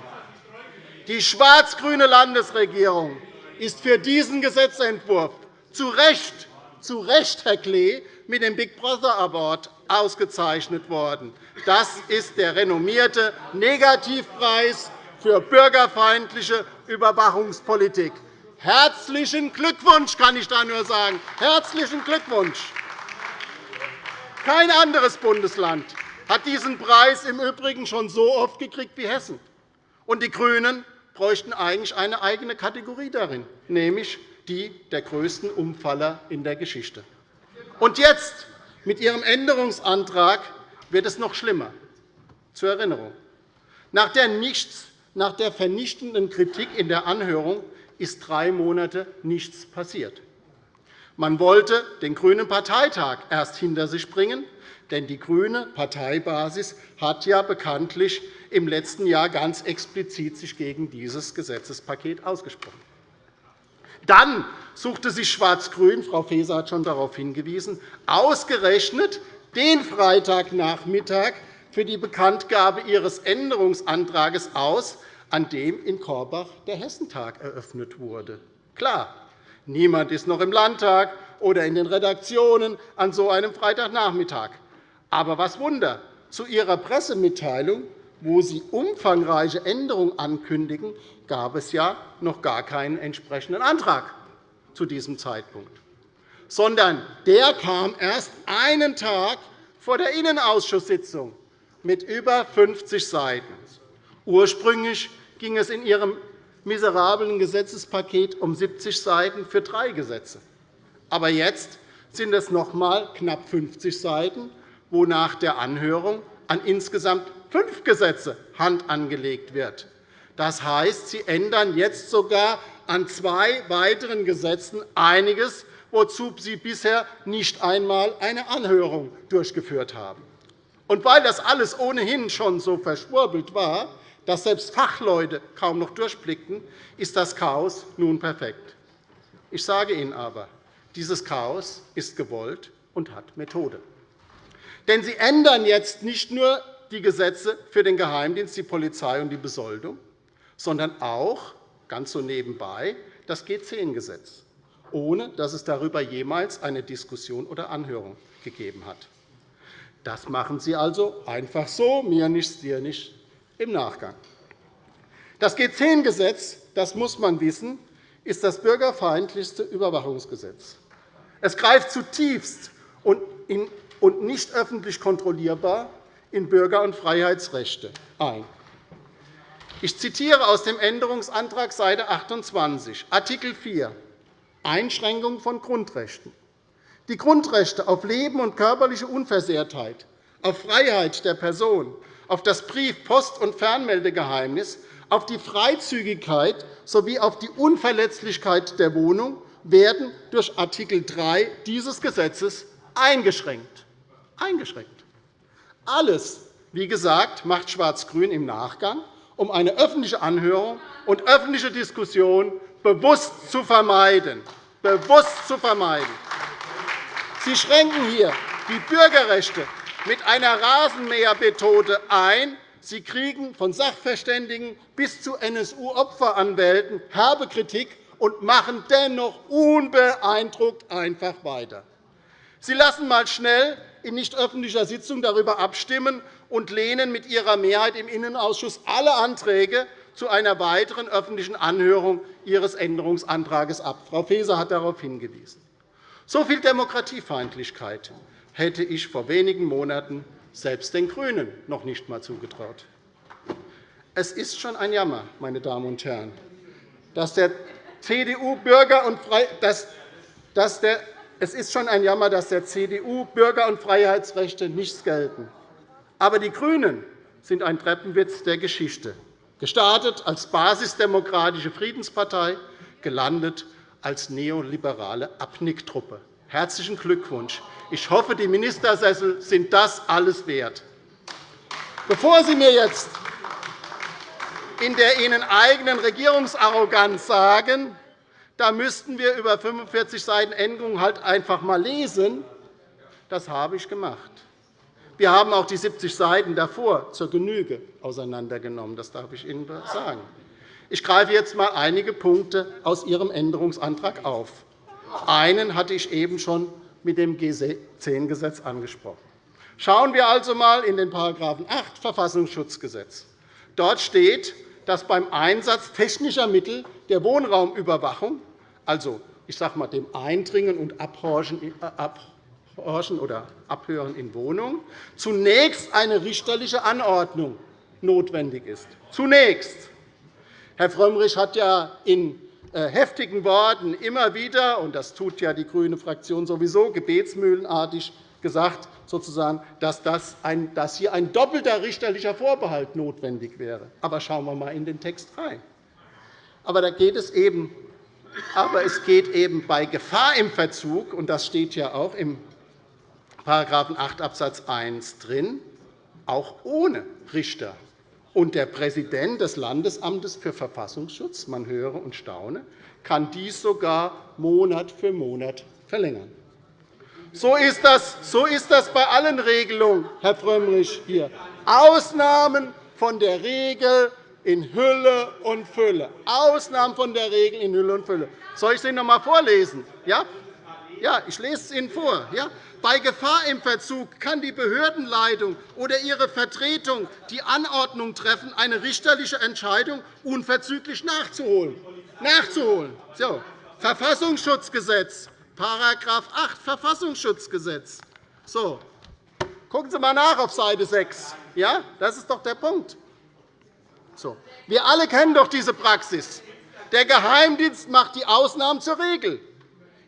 Die schwarz-grüne Landesregierung ist für diesen Gesetzentwurf zu Recht, zu Recht Herr Klee, mit dem Big Brother Award ausgezeichnet worden. Das ist der renommierte Negativpreis für bürgerfeindliche Überwachungspolitik. Herzlichen Glückwunsch, kann ich da nur sagen. Herzlichen Glückwunsch. Kein anderes Bundesland hat diesen Preis im Übrigen schon so oft gekriegt wie Hessen. Und die GRÜNEN bräuchten eigentlich eine eigene Kategorie darin, nämlich die der größten Umfaller in der Geschichte. Und jetzt, mit Ihrem Änderungsantrag, wird es noch schlimmer. Zur Erinnerung. Nach der, nichts, nach der vernichtenden Kritik in der Anhörung ist drei Monate nichts passiert. Man wollte den Grünen Parteitag erst hinter sich bringen, Denn die grüne Parteibasis hat ja bekanntlich im letzten Jahr ganz explizit sich gegen dieses Gesetzespaket ausgesprochen. Dann suchte sich Schwarz-Grün, Frau Faeser hat schon darauf hingewiesen, ausgerechnet den Freitagnachmittag für die Bekanntgabe ihres Änderungsantrags aus, an dem in Korbach der Hessentag eröffnet wurde. Klar, niemand ist noch im Landtag oder in den Redaktionen an so einem Freitagnachmittag. Aber was Wunder, zu Ihrer Pressemitteilung, wo Sie umfangreiche Änderungen ankündigen, gab es ja noch gar keinen entsprechenden Antrag zu diesem Zeitpunkt, sondern der kam erst einen Tag vor der Innenausschusssitzung mit über 50 Seiten. Ursprünglich ging es in Ihrem miserablen Gesetzespaket um 70 Seiten für drei Gesetze. Aber jetzt sind es noch einmal knapp 50 Seiten, wo nach der Anhörung an insgesamt fünf Gesetze Hand angelegt wird. Das heißt, Sie ändern jetzt sogar an zwei weiteren Gesetzen einiges, wozu Sie bisher nicht einmal eine Anhörung durchgeführt haben. Und weil das alles ohnehin schon so verschwurbelt war, dass selbst Fachleute kaum noch durchblickten, ist das Chaos nun perfekt. Ich sage Ihnen aber, dieses Chaos ist gewollt und hat Methode. Denn Sie ändern jetzt nicht nur die Gesetze für den Geheimdienst, die Polizei und die Besoldung, sondern auch, ganz so nebenbei, das G10-Gesetz, ohne dass es darüber jemals eine Diskussion oder Anhörung gegeben hat. Das machen Sie also einfach so, mir nicht, dir nicht, im Nachgang. Das G10-Gesetz, das muss man wissen, ist das bürgerfeindlichste Überwachungsgesetz. Es greift zutiefst und nicht öffentlich kontrollierbar in Bürger- und Freiheitsrechte ein. Ich zitiere aus dem Änderungsantrag Seite 28, Art. 4, Einschränkung von Grundrechten. Die Grundrechte auf Leben und körperliche Unversehrtheit, auf Freiheit der Person, auf das Brief-, Post- und Fernmeldegeheimnis, auf die Freizügigkeit sowie auf die Unverletzlichkeit der Wohnung werden durch Art. 3 dieses Gesetzes eingeschränkt. eingeschränkt. Alles, wie gesagt, macht Schwarz-Grün im Nachgang, um eine öffentliche Anhörung und öffentliche Diskussion bewusst zu vermeiden. Bewusst zu vermeiden. Sie schränken hier die Bürgerrechte mit einer Rasenmähermethode ein. Sie kriegen von Sachverständigen bis zu NSU-Opferanwälten herbe Kritik und machen dennoch unbeeindruckt einfach weiter. Sie lassen einmal schnell in nicht öffentlicher Sitzung darüber abstimmen und lehnen mit Ihrer Mehrheit im Innenausschuss alle Anträge zu einer weiteren öffentlichen Anhörung Ihres Änderungsantrags ab. Frau Faeser hat darauf hingewiesen. So viel Demokratiefeindlichkeit hätte ich vor wenigen Monaten selbst den GRÜNEN noch nicht einmal zugetraut. Es ist schon ein Jammer, meine Damen und Herren, dass der CDU Bürger und dass, dass der es ist schon ein Jammer, dass der CDU Bürger- und Freiheitsrechte nichts gelten. Aber die GRÜNEN sind ein Treppenwitz der Geschichte, gestartet als basisdemokratische Friedenspartei, gelandet als neoliberale Abnicktruppe. Herzlichen Glückwunsch. Ich hoffe, die Ministersessel sind das alles wert. Bevor Sie mir jetzt in der Ihnen eigenen Regierungsarroganz sagen, da müssten wir über 45 Seiten Änderungen halt einfach einmal lesen, das habe ich gemacht. Wir haben auch die 70 Seiten davor zur Genüge auseinandergenommen. Das darf ich Ihnen sagen. Ich greife jetzt einmal einige Punkte aus Ihrem Änderungsantrag auf. Einen hatte ich eben schon mit dem G10-Gesetz angesprochen. Schauen wir also einmal in den § 8 Verfassungsschutzgesetz. Dort steht, dass beim Einsatz technischer Mittel der Wohnraumüberwachung, also ich sage mal, dem Eindringen und Abhorchen oder Abhören in Wohnungen, zunächst eine richterliche Anordnung notwendig ist. Zunächst. Herr Frömmrich hat ja in äh, heftigen Worten immer wieder, und das tut ja die grüne Fraktion sowieso gebetsmühlenartig, gesagt, sozusagen, dass, das ein, dass hier ein doppelter richterlicher Vorbehalt notwendig wäre. Aber schauen wir einmal in den Text rein. Aber, da geht es eben, aber es geht eben bei Gefahr im Verzug, und das steht ja auch im 8 Abs. 1 drin, auch ohne Richter. Und der Präsident des Landesamtes für Verfassungsschutz, man höre und staune, kann dies sogar Monat für Monat verlängern. So ist das, so ist das bei allen Regelungen, Herr Frömmrich, hier. Ausnahmen von der Regel in Hülle und Fülle. Ausnahmen von der Regel in Hülle und Fülle. Soll ich es Ihnen noch einmal vorlesen? Ja? Ja, ich lese es Ihnen vor. Ja? Bei Gefahr im Verzug kann die Behördenleitung oder ihre Vertretung die Anordnung treffen, eine richterliche Entscheidung unverzüglich nachzuholen. nachzuholen. So. Verfassungsschutzgesetz, § 8 Verfassungsschutzgesetz. So. Gucken Sie einmal nach auf Seite 6. Ja, das ist doch der Punkt. So. Wir alle kennen doch diese Praxis. Der Geheimdienst macht die Ausnahmen zur Regel.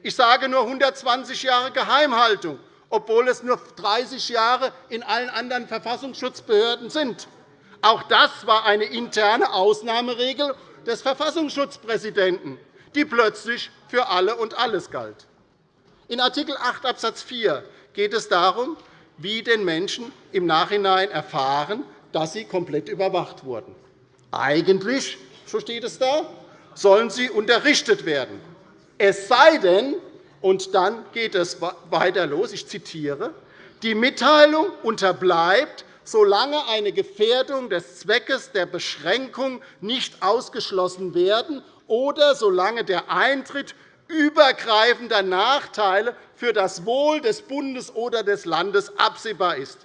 Ich sage nur 120 Jahre Geheimhaltung, obwohl es nur 30 Jahre in allen anderen Verfassungsschutzbehörden sind. Auch das war eine interne Ausnahmeregel des Verfassungsschutzpräsidenten, die plötzlich für alle und alles galt. In Art. 8 Abs. 4 geht es darum, wie den Menschen im Nachhinein erfahren, dass sie komplett überwacht wurden. Eigentlich, so steht es da, sollen sie unterrichtet werden. Es sei denn, und dann geht es weiter los, ich zitiere, die Mitteilung unterbleibt, solange eine Gefährdung des Zweckes der Beschränkung nicht ausgeschlossen werden oder solange der Eintritt übergreifender Nachteile für das Wohl des Bundes oder des Landes absehbar ist.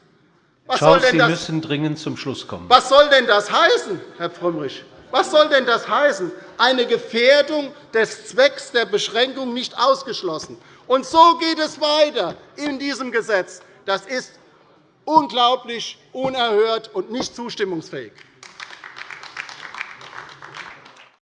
Was Schaus, soll denn das, Sie müssen dringend zum Schluss kommen. Was soll denn das heißen, Herr Frömmrich? Was soll denn das heißen? Eine Gefährdung des Zwecks der Beschränkung nicht ausgeschlossen. Und so geht es weiter in diesem Gesetz. Das ist unglaublich, unerhört und nicht zustimmungsfähig.